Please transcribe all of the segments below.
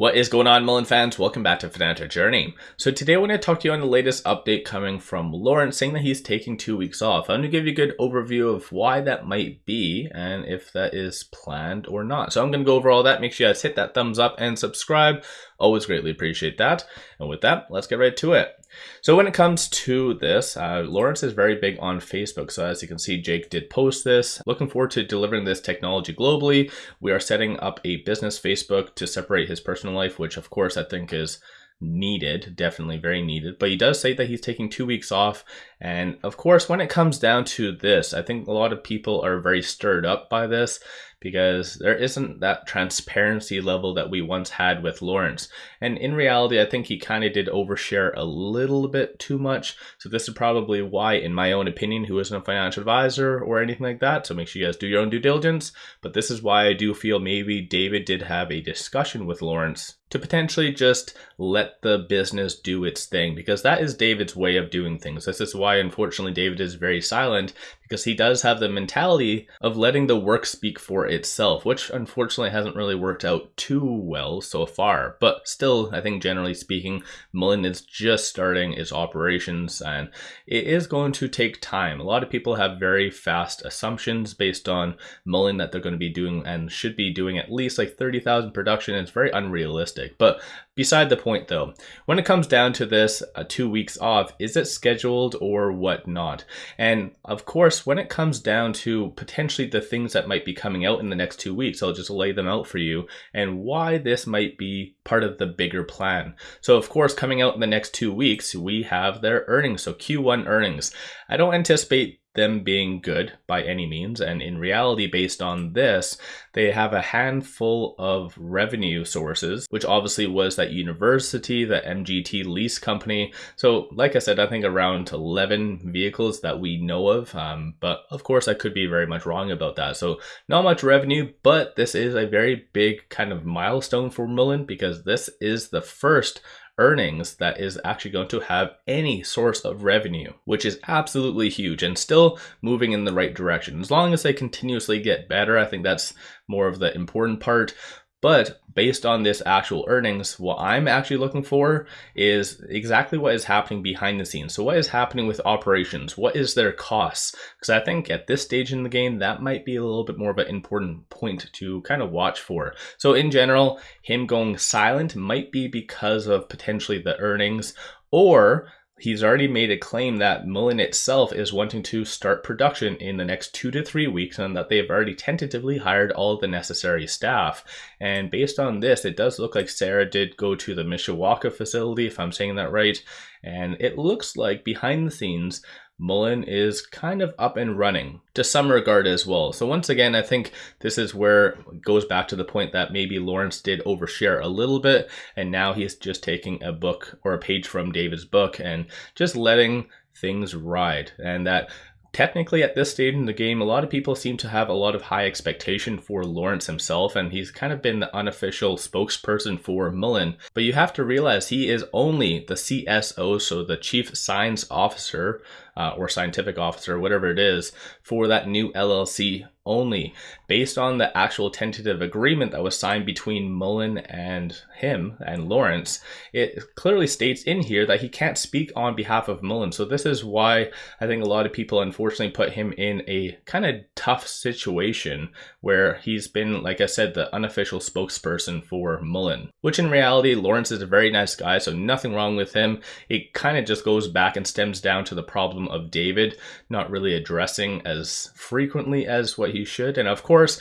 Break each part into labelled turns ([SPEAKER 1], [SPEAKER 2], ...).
[SPEAKER 1] What is going on, Mullen fans? Welcome back to Financial Journey. So today I want to talk to you on the latest update coming from Lawrence saying that he's taking two weeks off. I'm going to give you a good overview of why that might be and if that is planned or not. So I'm going to go over all that. Make sure you guys hit that thumbs up and subscribe. Always greatly appreciate that. And with that, let's get right to it. So when it comes to this, uh, Lawrence is very big on Facebook. So as you can see, Jake did post this. Looking forward to delivering this technology globally. We are setting up a business Facebook to separate his personal life, which of course I think is needed, definitely very needed. But he does say that he's taking two weeks off. And of course, when it comes down to this, I think a lot of people are very stirred up by this because there isn't that transparency level that we once had with Lawrence. And in reality, I think he kind of did overshare a little bit too much. So this is probably why, in my own opinion, who isn't a financial advisor or anything like that, so make sure you guys do your own due diligence. But this is why I do feel maybe David did have a discussion with Lawrence to potentially just let the business do its thing because that is David's way of doing things. This is why, unfortunately, David is very silent because he does have the mentality of letting the work speak for itself, which unfortunately hasn't really worked out too well so far. But still, I think generally speaking, Mullen is just starting its operations and it is going to take time. A lot of people have very fast assumptions based on Mullen that they're going to be doing and should be doing at least like 30,000 production. It's very unrealistic. But Beside the point though, when it comes down to this uh, two weeks off, is it scheduled or whatnot? And of course, when it comes down to potentially the things that might be coming out in the next two weeks, I'll just lay them out for you and why this might be part of the bigger plan. So of course, coming out in the next two weeks, we have their earnings. So Q1 earnings. I don't anticipate them being good by any means. And in reality, based on this, they have a handful of revenue sources, which obviously was that university, the MGT lease company. So, like I said, I think around 11 vehicles that we know of. Um, but of course, I could be very much wrong about that. So, not much revenue, but this is a very big kind of milestone for Mullen because this is the first earnings that is actually going to have any source of revenue, which is absolutely huge and still moving in the right direction. As long as they continuously get better, I think that's more of the important part. But based on this actual earnings, what I'm actually looking for is exactly what is happening behind the scenes. So what is happening with operations? What is their costs? Because I think at this stage in the game, that might be a little bit more of an important point to kind of watch for. So in general, him going silent might be because of potentially the earnings or he's already made a claim that Mullen itself is wanting to start production in the next two to three weeks and that they've already tentatively hired all the necessary staff. And based on this, it does look like Sarah did go to the Mishawaka facility, if I'm saying that right. And it looks like behind the scenes, Mullen is kind of up and running to some regard as well. So once again, I think this is where it goes back to the point that maybe Lawrence did overshare a little bit, and now he's just taking a book or a page from David's book and just letting things ride. And that technically at this stage in the game, a lot of people seem to have a lot of high expectation for Lawrence himself, and he's kind of been the unofficial spokesperson for Mullen. But you have to realize he is only the CSO, so the Chief Science Officer uh, or Scientific Officer, whatever it is, for that new LLC only based on the actual tentative agreement that was signed between Mullen and him and Lawrence. It clearly states in here that he can't speak on behalf of Mullen. So this is why I think a lot of people unfortunately put him in a kind of tough situation where he's been, like I said, the unofficial spokesperson for Mullen, which in reality, Lawrence is a very nice guy, so nothing wrong with him. It kind of just goes back and stems down to the problem of David not really addressing as frequently as what he should. And of course,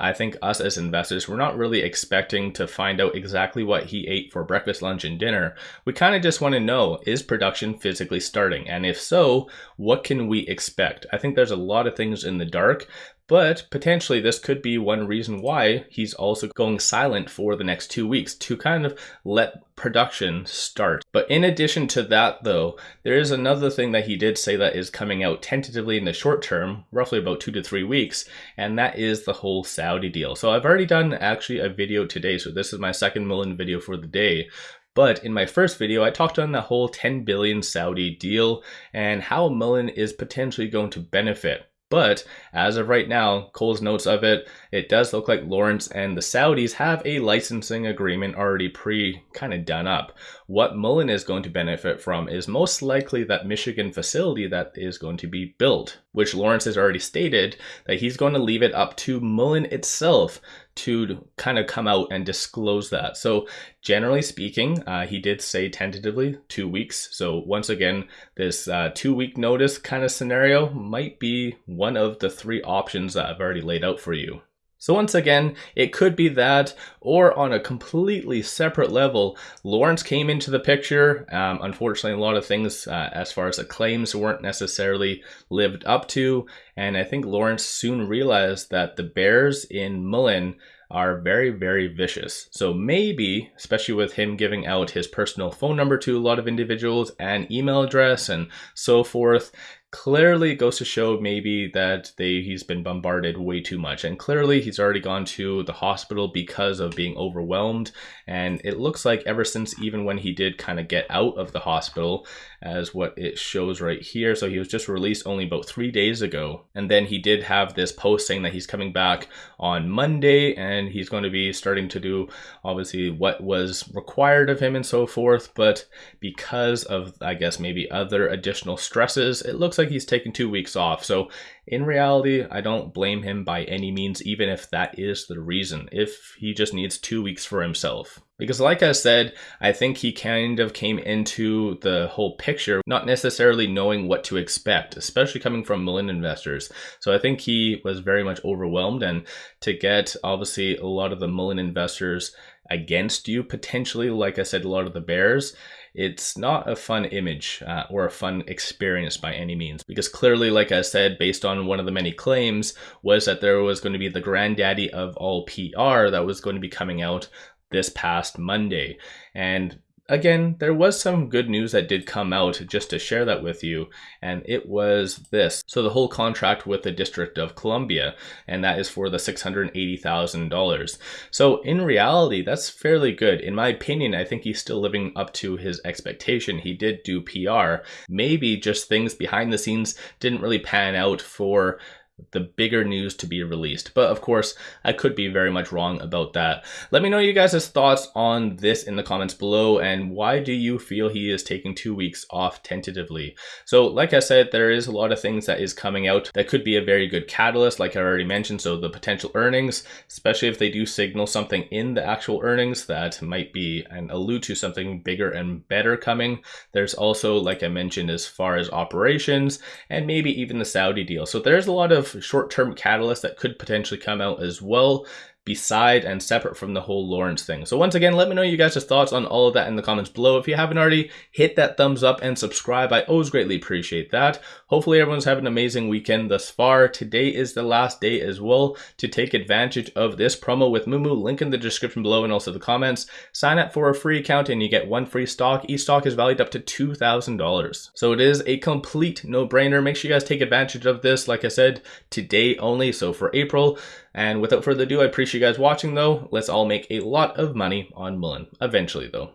[SPEAKER 1] I think us as investors, we're not really expecting to find out exactly what he ate for breakfast, lunch, and dinner. We kind of just want to know is production physically starting? And if so, what can we expect? I think there's a lot of things in the dark, but potentially, this could be one reason why he's also going silent for the next two weeks to kind of let production start. But in addition to that, though, there is another thing that he did say that is coming out tentatively in the short term, roughly about two to three weeks, and that is the whole Saudi deal. So I've already done actually a video today, so this is my second Mullen video for the day. But in my first video, I talked on the whole 10 billion Saudi deal and how Mullen is potentially going to benefit But as of right now, Cole's notes of it, it does look like Lawrence and the Saudis have a licensing agreement already pre kind of done up. What Mullen is going to benefit from is most likely that Michigan facility that is going to be built, which Lawrence has already stated that he's going to leave it up to Mullen itself to kind of come out and disclose that. So, generally speaking, uh, he did say tentatively two weeks. So, once again, this uh, two week notice kind of scenario might be one of the three options that I've already laid out for you. So once again, it could be that, or on a completely separate level, Lawrence came into the picture. Um, unfortunately, a lot of things uh, as far as the claims weren't necessarily lived up to, and I think Lawrence soon realized that the bears in Mullen are very, very vicious. So maybe, especially with him giving out his personal phone number to a lot of individuals and email address and so forth, clearly it goes to show maybe that they he's been bombarded way too much and clearly he's already gone to the hospital because of being overwhelmed and it looks like ever since even when he did kind of get out of the hospital as what it shows right here so he was just released only about three days ago and then he did have this post saying that he's coming back on monday and he's going to be starting to do obviously what was required of him and so forth but because of i guess maybe other additional stresses it looks like he's taken two weeks off. So in reality, I don't blame him by any means, even if that is the reason, if he just needs two weeks for himself. Because, like I said, I think he kind of came into the whole picture not necessarily knowing what to expect, especially coming from Mullen investors. So I think he was very much overwhelmed, and to get obviously a lot of the Mullen investors against you, potentially, like I said, a lot of the Bears, it's not a fun image uh, or a fun experience by any means. Because clearly, like I said, based on one of the many claims, was that there was going to be the granddaddy of all PR that was going to be coming out this past Monday. And again, there was some good news that did come out just to share that with you, and it was this. So, the whole contract with the District of Columbia, and that is for the $680,000. So, in reality, that's fairly good. In my opinion, I think he's still living up to his expectation. He did do PR. Maybe just things behind the scenes didn't really pan out for the bigger news to be released. But of course, I could be very much wrong about that. Let me know you guys' thoughts on this in the comments below and why do you feel he is taking two weeks off tentatively? So like I said, there is a lot of things that is coming out that could be a very good catalyst, like I already mentioned. So the potential earnings, especially if they do signal something in the actual earnings that might be and allude to something bigger and better coming. There's also, like I mentioned, as far as operations and maybe even the Saudi deal. So there's a lot of short-term catalysts that could potentially come out as well beside and separate from the whole Lawrence thing. So once again, let me know you guys' thoughts on all of that in the comments below. If you haven't already, hit that thumbs up and subscribe. I always greatly appreciate that. Hopefully everyone's having an amazing weekend thus far. Today is the last day as well to take advantage of this promo with Moomoo. Link in the description below and also the comments. Sign up for a free account and you get one free stock. Each stock is valued up to $2,000. So it is a complete no-brainer. Make sure you guys take advantage of this. Like I said, today only. So for April, and without further ado, I appreciate you guys watching though. Let's all make a lot of money on Mullen, eventually though.